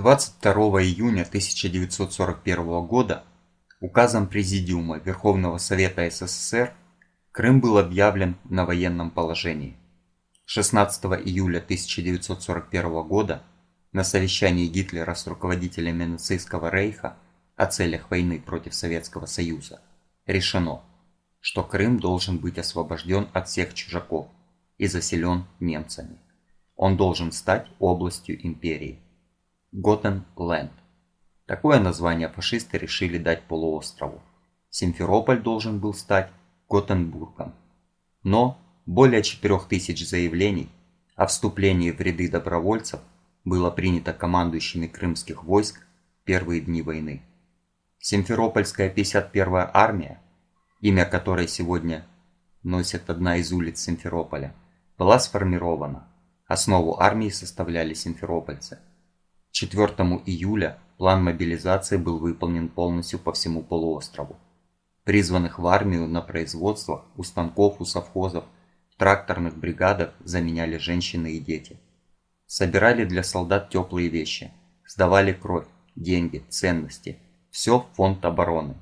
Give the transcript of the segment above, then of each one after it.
22 июня 1941 года указом Президиума Верховного Совета СССР Крым был объявлен на военном положении. 16 июля 1941 года на совещании Гитлера с руководителями нацистского рейха о целях войны против Советского Союза решено, что Крым должен быть освобожден от всех чужаков и заселен немцами. Он должен стать областью империи. Готенленд. Такое название фашисты решили дать полуострову. Симферополь должен был стать Готенбургом. Но более 4000 заявлений о вступлении в ряды добровольцев было принято командующими крымских войск в первые дни войны. Симферопольская 51-я армия, имя которой сегодня носит одна из улиц Симферополя, была сформирована. Основу армии составляли симферопольцы – 4 июля план мобилизации был выполнен полностью по всему полуострову. Призванных в армию на производствах, у станков, у совхозов, в тракторных бригадах заменяли женщины и дети. Собирали для солдат теплые вещи, сдавали кровь, деньги, ценности. Все в фонд обороны.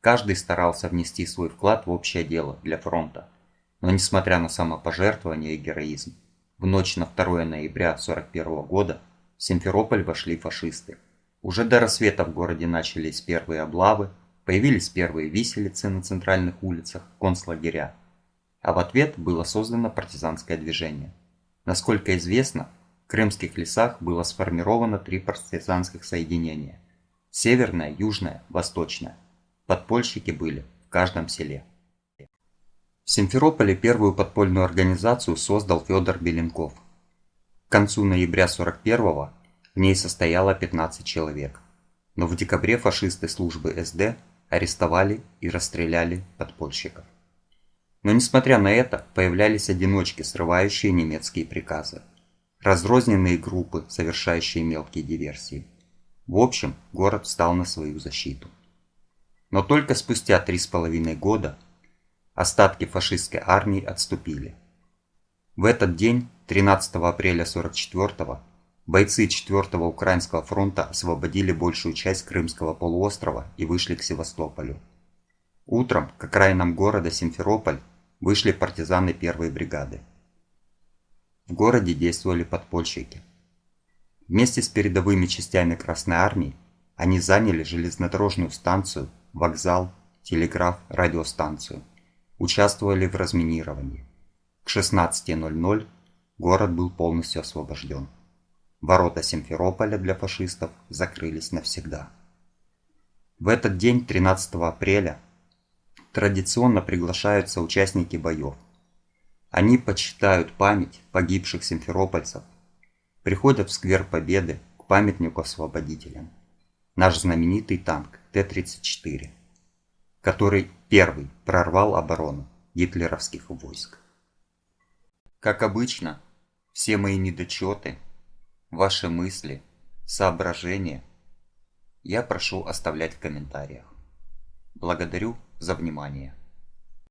Каждый старался внести свой вклад в общее дело для фронта. Но несмотря на самопожертвование и героизм, в ночь на 2 ноября 1941 года Симферополь вошли фашисты. Уже до рассвета в городе начались первые облавы, появились первые виселицы на центральных улицах, концлагеря. А в ответ было создано партизанское движение. Насколько известно, в крымских лесах было сформировано три партизанских соединения. Северное, Южное, Восточное. Подпольщики были в каждом селе. В Симферополе первую подпольную организацию создал Федор Беленков концу ноября 41-го в ней состояло 15 человек. Но в декабре фашисты службы СД арестовали и расстреляли подпольщиков. Но несмотря на это, появлялись одиночки, срывающие немецкие приказы. Разрозненные группы, совершающие мелкие диверсии. В общем, город встал на свою защиту. Но только спустя три с половиной года остатки фашистской армии отступили. В этот день 13 апреля 44 бойцы 4-го Украинского фронта освободили большую часть Крымского полуострова и вышли к Севастополю. Утром к окраинам города Симферополь вышли партизаны 1-й бригады. В городе действовали подпольщики. Вместе с передовыми частями Красной Армии они заняли железнодорожную станцию, вокзал, телеграф, радиостанцию. Участвовали в разминировании. К 16.00 город был полностью освобожден. Ворота Симферополя для фашистов закрылись навсегда. В этот день, 13 апреля, традиционно приглашаются участники боев. Они почитают память погибших симферопольцев, приходят в сквер Победы к памятнику освободителям. Наш знаменитый танк Т-34, который первый прорвал оборону гитлеровских войск. Как обычно, все мои недочеты, ваши мысли, соображения я прошу оставлять в комментариях. Благодарю за внимание.